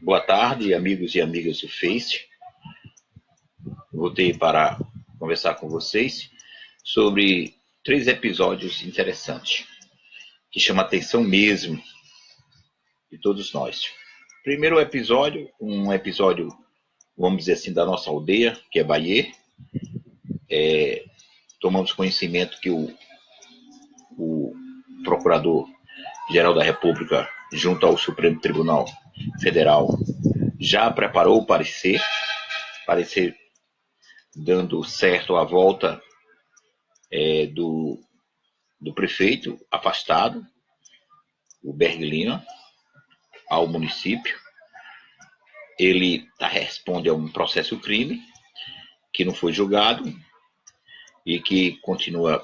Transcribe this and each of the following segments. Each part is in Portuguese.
Boa tarde, amigos e amigas do Face. Voltei para conversar com vocês sobre três episódios interessantes que chamam a atenção mesmo de todos nós. Primeiro episódio, um episódio, vamos dizer assim, da nossa aldeia, que é Bahia. É, tomamos conhecimento que o, o Procurador-Geral da República, junto ao Supremo Tribunal Federal, já preparou o parecer, parecer dando certo a volta é, do, do prefeito afastado, o Berg Lima, ao município. Ele tá, responde a um processo crime que não foi julgado e que continua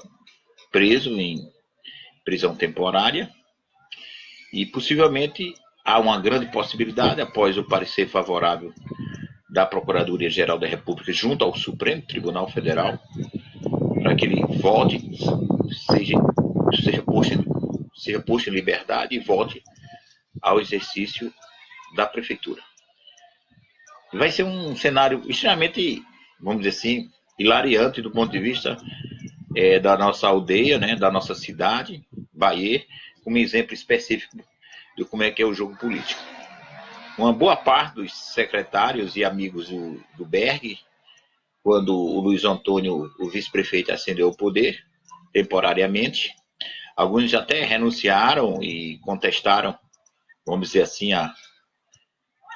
preso em prisão temporária e possivelmente há uma grande possibilidade, após o parecer favorável da Procuradoria-Geral da República junto ao Supremo Tribunal Federal, para que ele volte, seja, seja, posto, seja posto em liberdade e volte ao exercício da Prefeitura. Vai ser um cenário extremamente, vamos dizer assim, hilariante do ponto de vista é, da nossa aldeia, né, da nossa cidade, Bahia, como exemplo específico de como é que é o jogo político. Uma boa parte dos secretários e amigos do, do Berg, quando o Luiz Antônio, o vice-prefeito, ascendeu ao poder, temporariamente, alguns até renunciaram e contestaram, vamos dizer assim, a,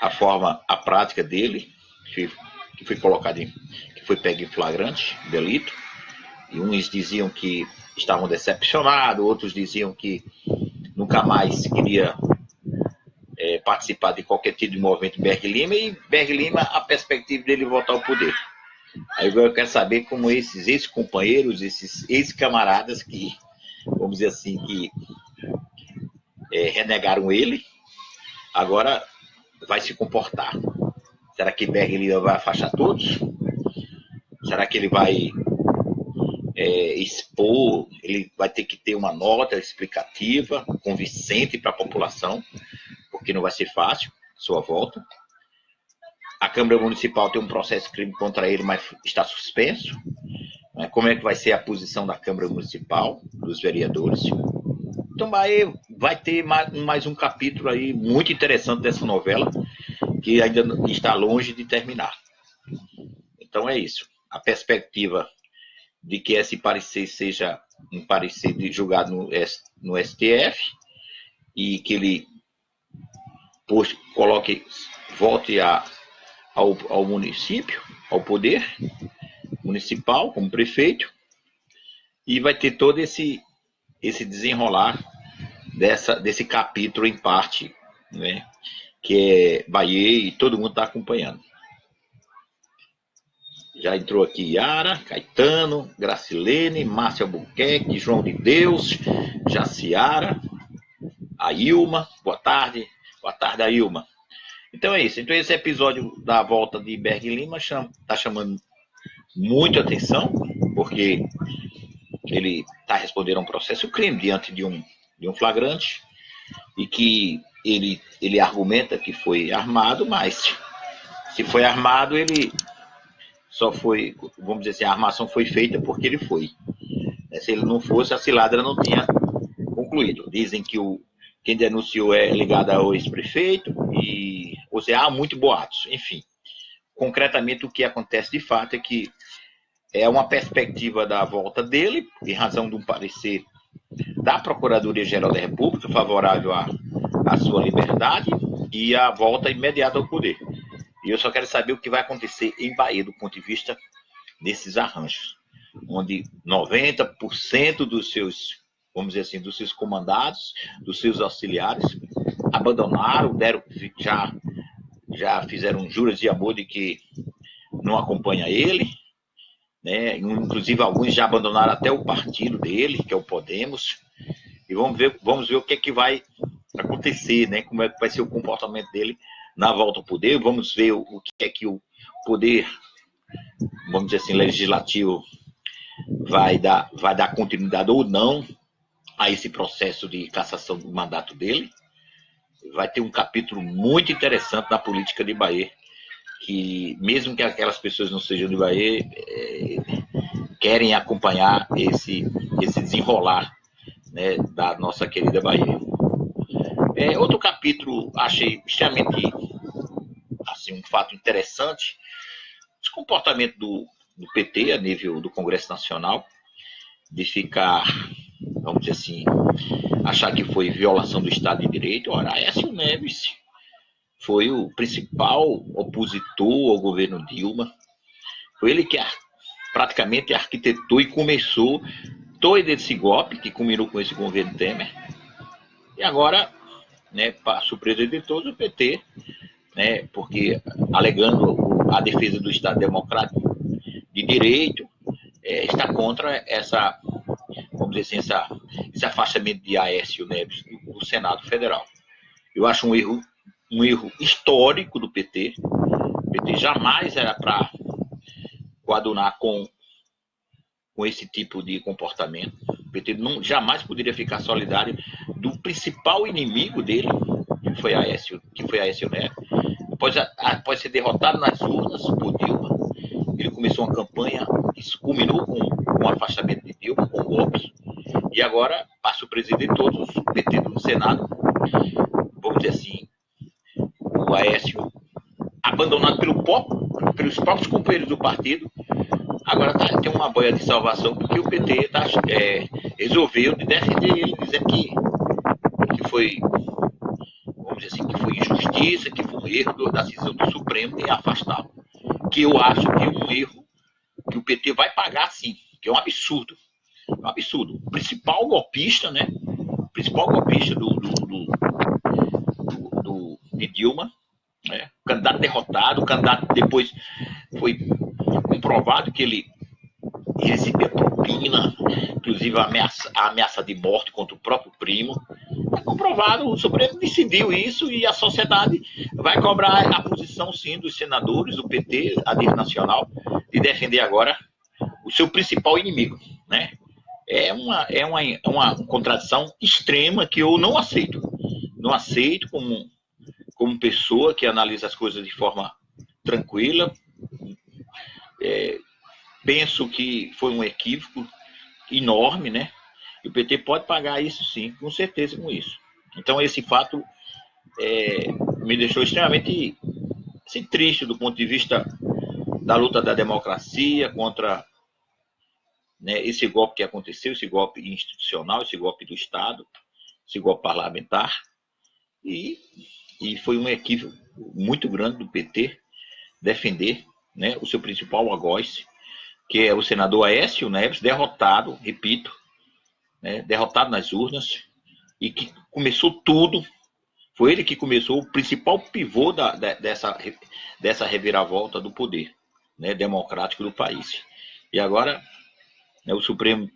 a forma, a prática dele, que, que foi colocado em, que foi pego em flagrante, delito, e uns diziam que estavam decepcionados, outros diziam que nunca mais queria é, participar de qualquer tipo de movimento Berg Lima e Berg Lima a perspectiva dele voltar ao poder. Aí eu quero saber como esses ex-companheiros, esses ex-camaradas que, vamos dizer assim, que é, renegaram ele, agora vai se comportar. Será que Berg Lima vai afastar todos? Será que ele vai é, expor, ele vai ter que ter uma nota explicativa, convincente para a população, porque não vai ser fácil sua volta. A Câmara Municipal tem um processo crime contra ele, mas está suspenso. Né? Como é que vai ser a posição da Câmara Municipal, dos vereadores? Então vai, vai ter mais um capítulo aí muito interessante dessa novela, que ainda está longe de terminar. Então é isso. A perspectiva de que esse parecer seja um parecer julgado no, no STF e que ele coloque, volte a, ao, ao município, ao poder municipal, como prefeito, e vai ter todo esse, esse desenrolar dessa, desse capítulo em parte, né, que é Bahia e todo mundo está acompanhando. Já entrou aqui Yara, Caetano, Gracilene, Márcia Albuquerque, João de Deus, Jaciara, a Ilma, boa tarde, boa tarde, a. Então é isso. Então esse episódio da volta de Berg Lima está chamando muito atenção, porque ele está respondendo a um processo crime diante de um, de um flagrante e que ele, ele argumenta que foi armado, mas se foi armado, ele só foi, vamos dizer assim, a armação foi feita porque ele foi. É, se ele não fosse, a cilada não tinha concluído. Dizem que o, quem denunciou é ligado ao ex-prefeito, e, ou seja, há muito boatos. Enfim, concretamente o que acontece de fato é que é uma perspectiva da volta dele, em razão de um parecer da Procuradoria-Geral da República favorável à, à sua liberdade e a volta imediata ao poder. E eu só quero saber o que vai acontecer em Bahia do ponto de vista desses arranjos, onde 90% dos seus, vamos dizer assim, dos seus comandados, dos seus auxiliares, abandonaram, deram, já, já fizeram juras de amor de que não acompanha ele, né? inclusive alguns já abandonaram até o partido dele, que é o Podemos, e vamos ver, vamos ver o que é que vai acontecer, né? como é que vai ser o comportamento dele na volta ao poder. Vamos ver o, que é que o poder, vamos dizer assim, legislativo vai dar, vai dar continuidade ou não a esse processo de cassação do mandato dele. vai ter um capítulo muito interessante na política de Bahia, que mesmo que aquelas pessoas não sejam de Bahia, é, querem acompanhar esse, esse desenrolar né, da nossa querida Bahia. É, outro capítulo, achei extremamente assim, um fato interessante, o comportamento do, do PT a nível do Congresso Nacional, de ficar, vamos dizer assim, achar que foi violação do Estado de Direito. Ora, Aécio Neves foi o principal opositor ao governo Dilma. Foi ele que praticamente arquitetou e começou todo esse golpe que culminou com esse governo Temer. E agora, né, para surpresa de todos, o PT, né, porque alegando a defesa do Estado Democrático de Direito, é, está contra essa, vamos dizer assim, essa, esse afastamento de Aécio Neves do, do Senado Federal. Eu acho um erro, um erro histórico do PT. O PT jamais era para coadunar com, com esse tipo de comportamento. O PT não, jamais poderia ficar solidário do principal inimigo dele, que foi Aécio, que foi Aécio Neves. Após, após ser derrotado nas urnas por Dilma, ele começou uma campanha que culminou com, com o afastamento de Dilma, com golpes, e agora passa o presidente todos, PT do Senado, vamos dizer assim, o Aécio abandonado pelo próprio, pelos próprios companheiros do partido, agora tá, tem uma boia de salvação porque o PT tá, é, resolveu defender ele, que, que foi, vamos dizer assim, que foi injustiça, que foi um erro da decisão do Supremo em afastá-lo que eu acho que é um erro que o PT vai pagar sim, que é um absurdo. É um absurdo. O principal golpista, né? O principal golpista do, do, do, do, do Dilma, né? o candidato derrotado, o candidato depois foi comprovado que ele recebia propina, inclusive a ameaça, a ameaça de morte contra o próprio primo. Comprovado, o Supremo decidiu isso e a sociedade vai cobrar a posição, sim, dos senadores, do PT, a nível nacional, de defender agora o seu principal inimigo, né? É uma, é uma, uma contradição extrema que eu não aceito. Não aceito como, como pessoa que analisa as coisas de forma tranquila. É, penso que foi um equívoco enorme, né? E o PT pode pagar isso sim, com certeza com isso. Então esse fato é, me deixou extremamente assim, triste do ponto de vista da luta da democracia contra né, esse golpe que aconteceu, esse golpe institucional, esse golpe do Estado, esse golpe parlamentar. E, e foi um equívoco muito grande do PT defender né, o seu principal algoz, que é o senador Aécio Neves, derrotado, repito, né, derrotado nas urnas, e que começou tudo, foi ele que começou o principal pivô da, dessa, dessa reviravolta do poder né, democrático do país. E agora né, o Supremo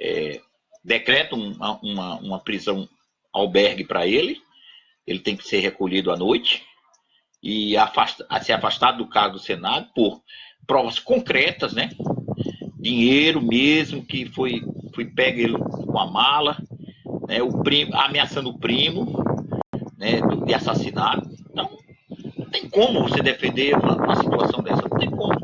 é, decreta uma, uma, uma prisão albergue para ele, ele tem que ser recolhido à noite e afasta, ser afastado do cargo do Senado por provas concretas, né? Dinheiro mesmo que foi, foi pego com a mala, né? O primo, ameaçando o primo, né? De assassinato. Então, não tem como você defender uma, uma situação dessa, não tem como.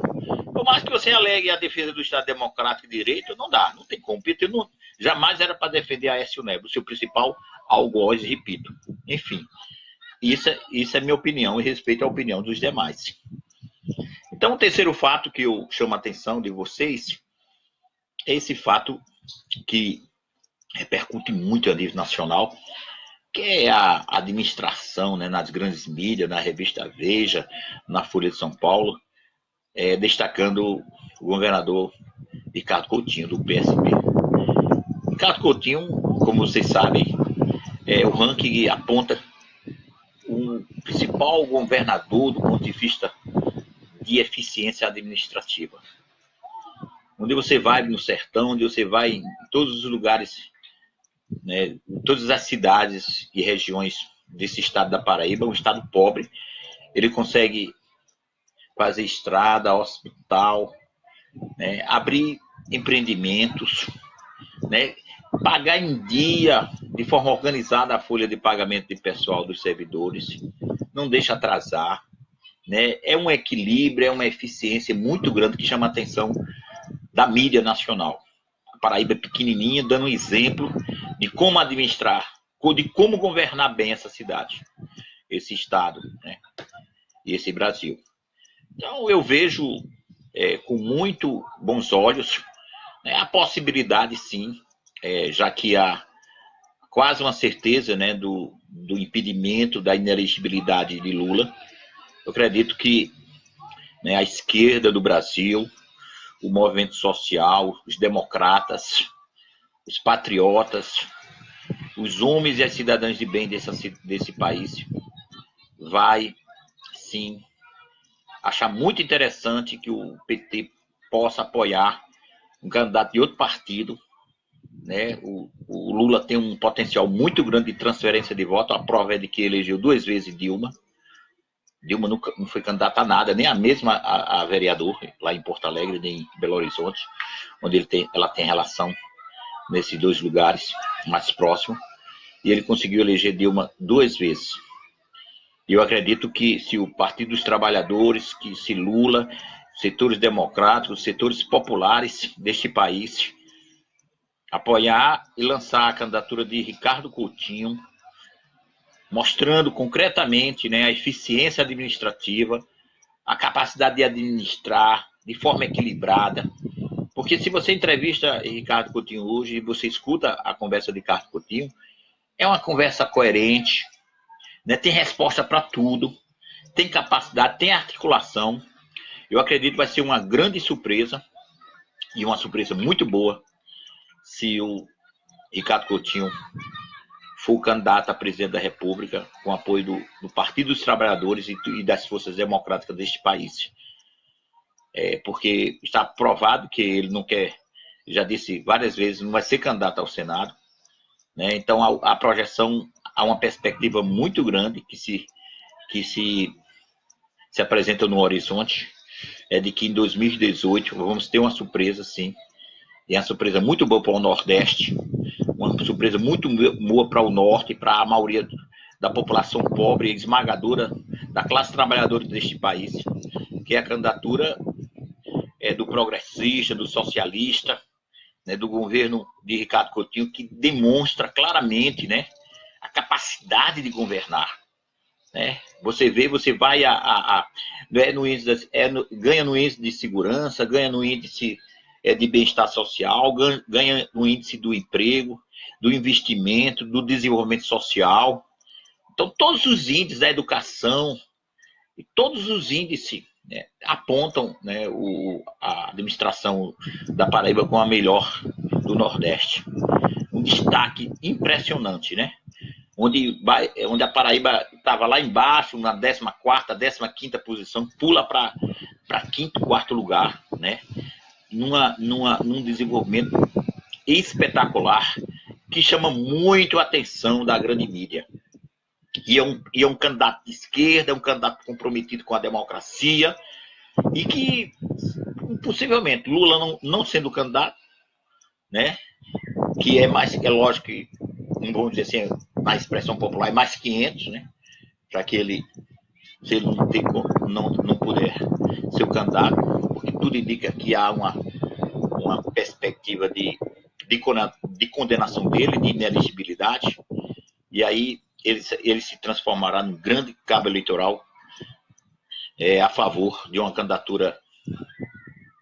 Por mais que você alegue a defesa do Estado Democrático e Direito, não dá, não tem como. PT não, jamais era para defender a Aécio Neves, o seu principal algoz, repito. Enfim, isso, é, isso é minha opinião e respeito à opinião dos demais. Então, o terceiro fato que eu chamo a atenção de vocês esse fato que repercute muito a nível nacional, que é a administração né, nas grandes mídias, na revista Veja, na Folha de São Paulo, é, destacando o governador Ricardo Coutinho, do PSB. Ricardo Coutinho, como vocês sabem, é, o ranking aponta o principal governador do ponto de vista de eficiência administrativa. Onde você vai no sertão, onde você vai em todos os lugares, né, em todas as cidades e regiões desse estado da Paraíba, um estado pobre, ele consegue fazer estrada, hospital, né, abrir empreendimentos, né, pagar em dia, de forma organizada, a folha de pagamento de pessoal dos servidores, não deixa atrasar. Né? É um equilíbrio, é uma eficiência muito grande que chama a atenção da mídia nacional. A Paraíba é pequenininha, dando um exemplo de como administrar, de como governar bem essa cidade, esse estado né? e esse Brasil. Então, eu vejo é, com muito bons olhos né, a possibilidade, sim, é, já que há quase uma certeza né, do, do impedimento da inelegibilidade de Lula. Eu acredito que né, a esquerda do Brasil, o movimento social, os democratas, os patriotas, os homens e as cidadãs de bem desse, país vai, sim, achar muito interessante que o PT possa apoiar um candidato de outro partido né? O, o, Lula tem um potencial muito grande de transferência de voto. A prova é de que elegeu duas vezes Dilma. Dilma nunca, não foi candidata a nada, nem a mesma a, a, vereador lá em Porto Alegre, nem em Belo Horizonte, onde ele tem, ela tem relação nesses dois lugares mais próximos. E ele conseguiu eleger Dilma duas vezes. E eu acredito que se o Partido dos Trabalhadores, que se Lula, setores democráticos, setores populares deste país apoiar e lançar a candidatura de Ricardo Coutinho, mostrando concretamente né, a eficiência administrativa, a capacidade de administrar de forma equilibrada. Porque se você entrevista Ricardo Coutinho hoje e você escuta a conversa de Ricardo Coutinho, é uma conversa coerente, né, tem resposta para tudo, tem capacidade, tem articulação. Eu acredito que vai ser uma grande surpresa, e uma surpresa muito boa, se o Ricardo Coutinho for candidato a presidente da República, com apoio do, do Partido dos Trabalhadores e, e, das forças democráticas deste país. É, porque está provado que ele não quer, já disse várias vezes, não vai ser candidato ao Senado. Né? Então, a, a projeção, há uma perspectiva muito grande que se, que se, se apresenta no horizonte, é de que em 2018 vamos ter uma surpresa, sim, e uma surpresa muito boa para o Nordeste, uma surpresa muito boa para o Norte, para a maioria da população pobre e esmagadora da classe trabalhadora deste país, que é a candidatura é, do progressista, do socialista, né, do governo de Ricardo Coutinho, que demonstra claramente né, a capacidade de governar. Né? Você vê, você vai a, a, a é no índice, é no, ganha no índice de segurança, ganha no índice é, de bem-estar social, ganha no índice do emprego, do investimento, do desenvolvimento social. Então, todos os índices da educação, e todos os índices né, apontam né, o, a administração da Paraíba como a melhor do Nordeste. Um destaque impressionante, né? Onde, onde a Paraíba estava lá embaixo, na 14ª, 15ª posição, pula para quinto, quarto lugar, né? numa, numa, num desenvolvimento espetacular que chama muito a atenção da grande mídia. E é, um, e é um candidato de esquerda, é um candidato comprometido com a democracia, e que, possivelmente, Lula não, não sendo candidato, né, que é mais, é lógico que, vamos dizer assim, na expressão popular, é mais 500, né, para que ele, se ele não, ter, não, não puder ser o candidato, porque tudo indica que há uma, uma perspectiva de, de, de condenação dele, de ineligibilidade, e aí ele, ele se transformará num grande cabo eleitoral é, a favor de uma candidatura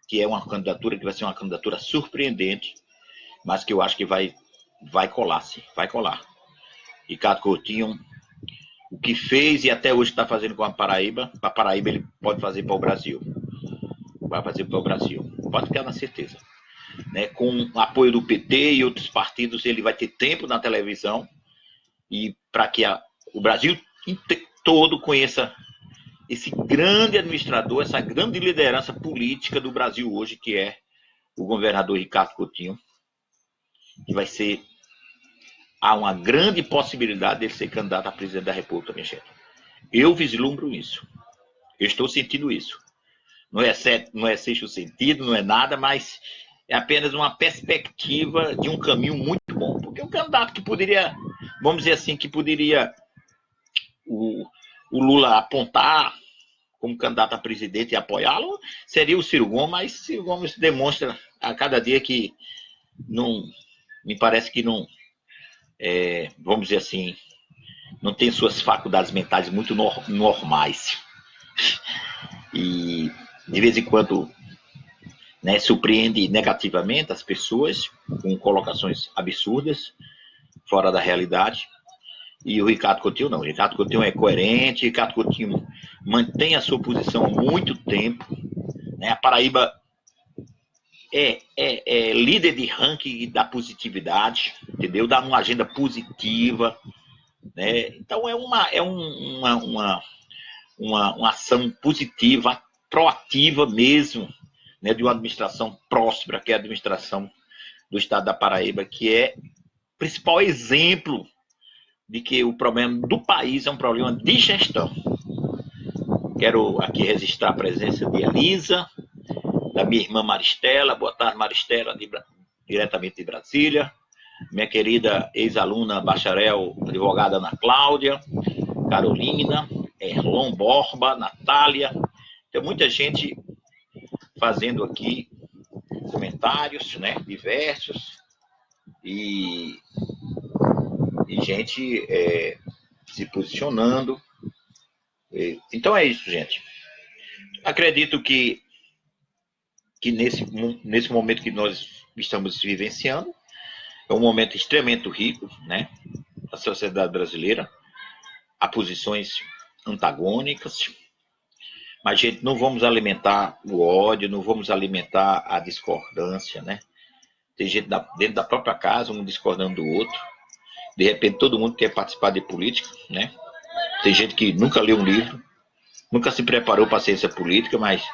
que é uma candidatura que vai ser uma candidatura surpreendente, mas que eu acho que vai, vai colar, sim, vai colar. Ricardo Coutinho, o que fez e até hoje está fazendo com a Paraíba, para a Paraíba ele pode fazer para o Brasil vai fazer para o Brasil. Pode ficar na certeza. Né? Com apoio do PT e outros partidos, ele vai ter tempo na televisão e para que a, o Brasil todo conheça esse grande administrador, essa grande liderança política do Brasil hoje, que é o governador Ricardo Coutinho, que vai ser há uma grande possibilidade de ser candidato a presidente da República, minha gente. Eu vislumbro isso. Eu estou sentindo isso não é, certo, não é sexto sentido, não é nada, mas é apenas uma perspectiva de um caminho muito bom. Porque o candidato que poderia, vamos dizer assim, que poderia o, o Lula apontar como candidato a presidente e apoiá-lo, seria o Ciro Gomes, mas Ciro Gomes demonstra a cada dia que não, me parece que não, é, vamos dizer assim, não tem suas faculdades mentais muito normais. E de vez em quando né, surpreende negativamente as pessoas com colocações absurdas, fora da realidade. E o Ricardo Coutinho não. O Ricardo Coutinho é coerente, o Ricardo Coutinho mantém a sua posição há muito tempo. Né? A Paraíba é, é, é, líder de ranking da positividade, entendeu? Dá uma agenda positiva. Né? Então é uma, é um, uma, uma, uma, uma ação positiva, proativa mesmo, né? de uma administração próspera, que é a administração do estado da Paraíba, que é o principal exemplo de que o problema do país é um problema de gestão. Quero aqui registrar a presença de Elisa, da minha irmã Maristela. Boa tarde, Maristela, de, diretamente de Brasília. Minha querida ex-aluna bacharel, advogada Ana Cláudia, Carolina, Erlon Borba, Natália. Tem muita gente fazendo aqui comentários, né, diversos. E e gente é, se posicionando. Então é isso, gente. Acredito que, que nesse, nesse momento que nós estamos vivenciando, é um momento extremamente rico, né? A sociedade brasileira, há posições antagônicas, mas, gente, não vamos alimentar o ódio, não vamos alimentar a discordância, né? Tem gente dentro da própria casa, um discordando do outro. De repente todo mundo quer participar de política, né? Tem gente que nunca leu um livro, nunca se preparou para a ciência política, mas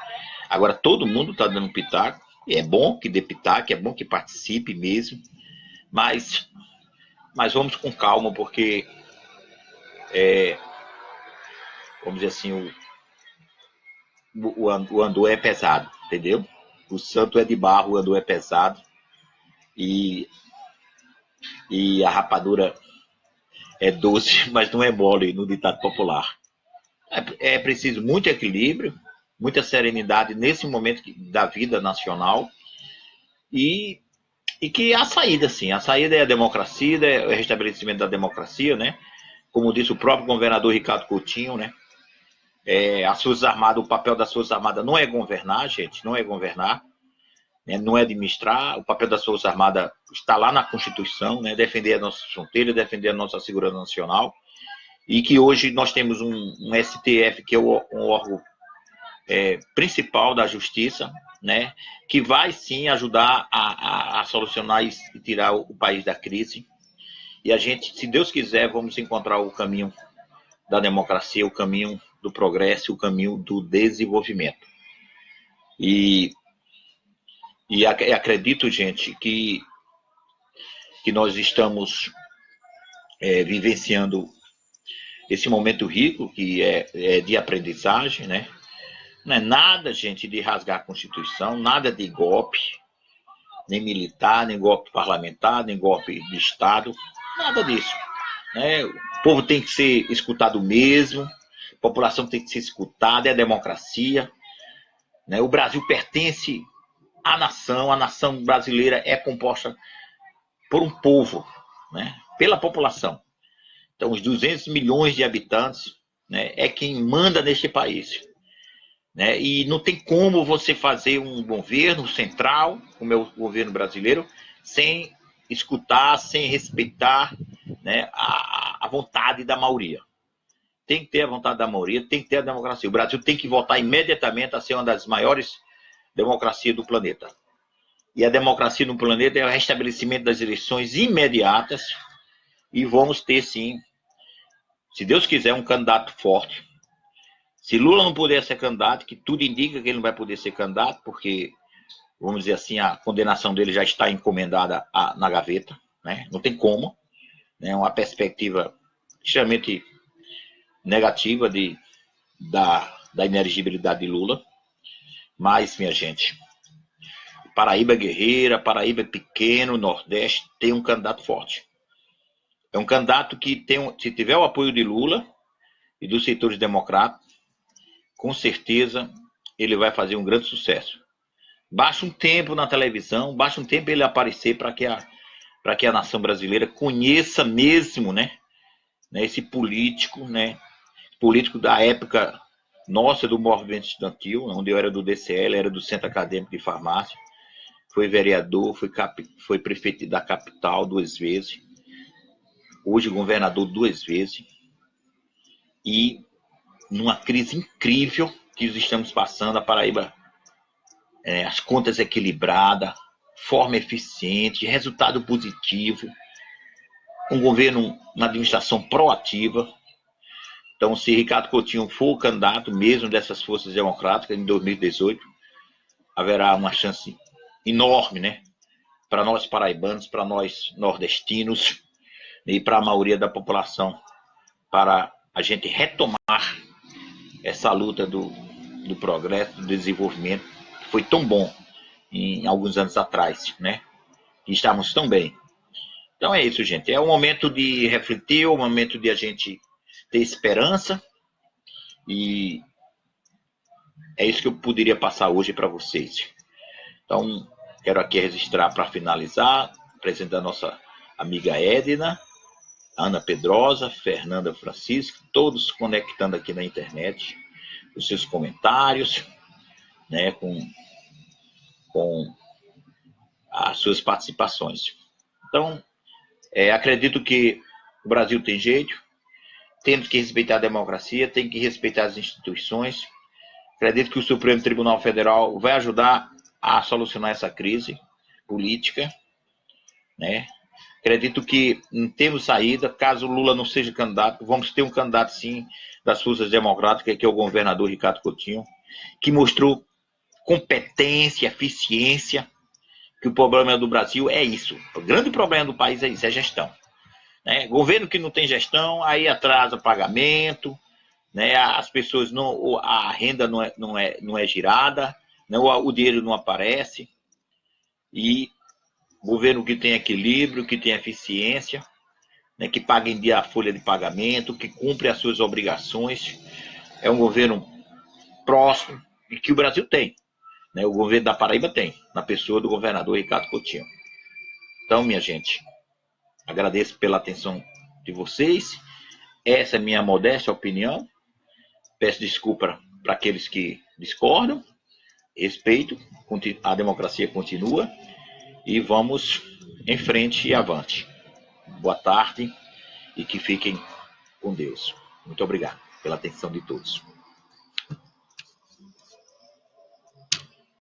agora todo mundo está dando pitaco. É bom que dê pitaco, é bom que participe mesmo, mas, mas vamos com calma, porque é, vamos dizer assim, o, o, andor é pesado, entendeu? O santo é de barro, o andor é pesado. E e a rapadura é doce, mas não é mole no ditado popular. É, é preciso muito equilíbrio, muita serenidade nesse momento da vida nacional e, e que a saída, sim, a saída é a democracia, é o restabelecimento da democracia, né? Como disse o próprio governador Ricardo Coutinho, né? É, as Forças Armadas, o papel das Forças Armadas não é governar, gente, não é governar né, não é administrar, o papel das Forças Armadas está lá na Constituição, né, defender a nossa fronteira, defender a nossa segurança nacional, e que hoje nós temos um, um STF, que é o, um órgão é, principal da justiça, né, que vai sim ajudar a, a, a solucionar e tirar o, o país da crise. E a gente, se Deus quiser, vamos encontrar o caminho da democracia, o caminho do progresso, o caminho do desenvolvimento. E e acredito, gente, que, que nós estamos é, vivenciando esse momento rico, que é, é, de aprendizagem, né? Não é nada, gente, de rasgar a Constituição, nada de golpe, nem militar, nem golpe parlamentar, nem golpe de Estado, nada disso. Né? O povo tem que ser escutado mesmo, população tem que ser escutada, é a democracia. Né? O Brasil pertence a nação, a nação brasileira é composta por um povo, né? pela população. Então, os 200 milhões de habitantes né, é quem manda neste país. Né? E não tem como você fazer um governo central, como é o governo brasileiro, sem escutar, sem respeitar né, a, a vontade da maioria. Tem que ter a vontade da maioria, tem que ter a democracia. O Brasil tem que voltar imediatamente a ser uma das maiores democracia do planeta. E a democracia no planeta é o restabelecimento das eleições imediatas e vamos ter, sim, se Deus quiser, um candidato forte. Se Lula não puder ser candidato, que tudo indica que ele não vai poder ser candidato, porque, vamos dizer assim, a condenação dele já está encomendada na gaveta, né? não tem como. É né? uma perspectiva extremamente negativa de, da, da inelegibilidade de Lula. Mas, minha gente, Paraíba guerreira, Paraíba pequeno, Nordeste, tem um candidato forte. É um candidato que tem, se tiver o apoio de Lula e dos setores democráticos, com certeza ele vai fazer um grande sucesso. Basta um tempo na televisão, basta um tempo ele aparecer para que a que a nação brasileira conheça mesmo, né, né, esse político, né, político da época nossa do movimento estudantil, onde eu era do DCL, era do Centro Acadêmico de Farmácia, foi vereador, foi, cap, foi prefeito da capital duas vezes, hoje governador duas vezes, e numa crise incrível que estamos passando, a Paraíba, é, as contas equilibradas, forma eficiente, resultado positivo, um governo, uma administração proativa. Então, se Ricardo Coutinho for o candidato mesmo dessas forças democráticas em 2018, haverá uma chance enorme, né? Para nós paraibanos, para nós nordestinos e para a maioria da população, para a gente retomar essa luta do, do progresso, do desenvolvimento, que foi tão bom em alguns anos atrás, né? Que estávamos tão bem. Então é isso, gente. É o momento de refletir, é o momento de a gente ter esperança e é isso que eu poderia passar hoje para vocês. Então, quero aqui registrar para finalizar, apresentar a nossa amiga Edna, Ana Pedrosa, Fernanda Francisco, todos conectando aqui na internet, os seus comentários, né, com com as suas participações. Então, é, acredito que o Brasil tem jeito, temos que respeitar a democracia, tem que respeitar as instituições. Acredito que o Supremo Tribunal Federal vai ajudar a solucionar essa crise política, né? Acredito que não temos saída, caso Lula não seja candidato, vamos ter um candidato sim das forças democráticas, que é o governador Ricardo Coutinho, que mostrou competência, eficiência, que o problema do Brasil é isso. O grande problema do país é isso, é gestão. Né? Governo que não tem gestão, aí atrasa pagamento, né? as pessoas não, a renda não é, não é, não é girada, né? o, o dinheiro não aparece, e governo que tem equilíbrio, que tem eficiência, né? que paga em dia a folha de pagamento, que cumpre as suas obrigações, é um governo próximo, e que o Brasil tem. Né? O governo da Paraíba tem, na pessoa do governador Ricardo Coutinho. Então, minha gente, agradeço pela atenção de vocês. Essa é a minha modesta opinião. Peço desculpa para aqueles que discordam. Respeito, a democracia continua e vamos em frente e avante. Boa tarde e que fiquem com Deus. Muito obrigado pela atenção de todos.